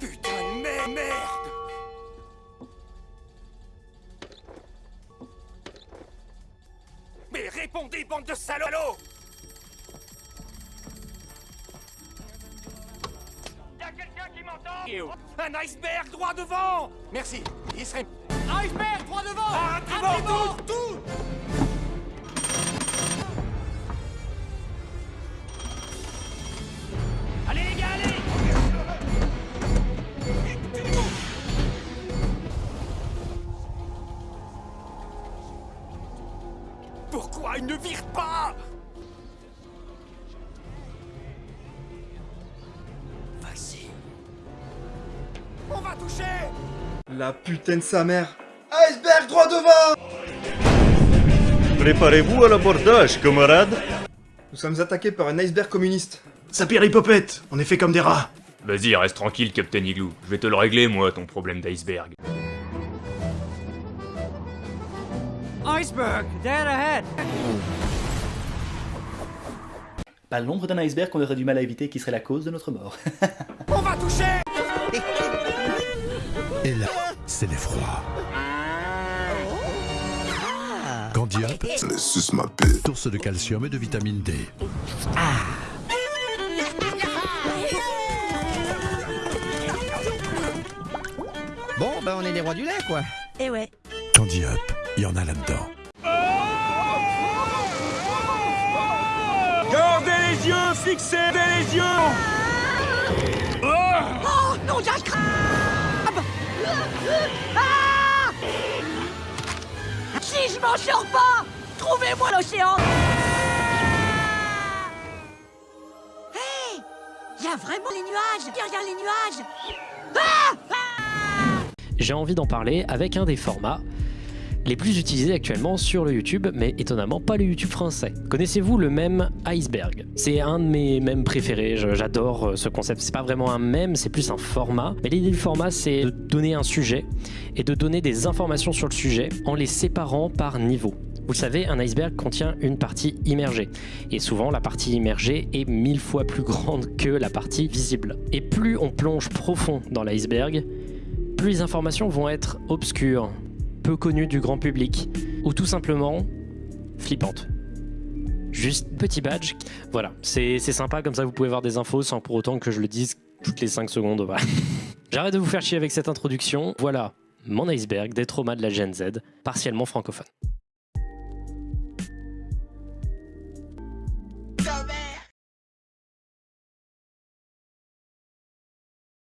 Putain de mer- merde. Mais répondez, bande de salauds. Y'a quelqu'un qui m'entend Un iceberg droit devant. Merci. Il serait... Iceberg, droit devant. Ah, Pourquoi il ne vire pas? Vas-y. On va toucher La putain de sa mère Iceberg droit devant Préparez-vous à l'abordage, camarades. Nous sommes attaqués par un iceberg communiste. Ça pire Hippopète, on est fait comme des rats. Vas-y, reste tranquille, Captain Igloo. Je vais te le régler, moi, ton problème d'iceberg. Iceberg, dead ahead Pas l'ombre d'un iceberg qu'on aurait du mal à éviter qui serait la cause de notre mort. On va toucher Et là, c'est l'effroi. Candia, source de calcium et de vitamine D. Bon, bah on est les rois du lait, quoi. Eh ouais. Candy Up, il y en a là-dedans. Gardez les yeux fixés, les yeux. Oh non, j'ai un crabe Ah. Si je m'en sors pas, trouvez-moi l'océan. Hé Il y a vraiment les nuages. Regarde les nuages. Ah. J'ai envie d'en parler avec un des formats les plus utilisés actuellement sur le YouTube, mais étonnamment pas le YouTube français. Connaissez-vous le mème iceberg? C'est un de mes mèmes préférés, j'adore euh, ce concept. C'est pas vraiment un mème, c'est plus un format. Mais l'idée du format, c'est de donner un sujet et de donner des informations sur le sujet en les séparant par niveau. Vous le savez, un iceberg contient une partie immergée. Et souvent, la partie immergée est mille fois plus grande que la partie visible. Et plus on plonge profond dans l'iceberg, plus les informations vont être obscures, peu connues du grand public, ou tout simplement flippantes. Juste petit badge, voilà, c'est sympa, comme ça vous pouvez voir des infos sans pour autant que je le dise toutes les 5 secondes. J'arrête de vous faire chier avec cette introduction, voilà mon iceberg des traumas de la Gen Z, partiellement francophone.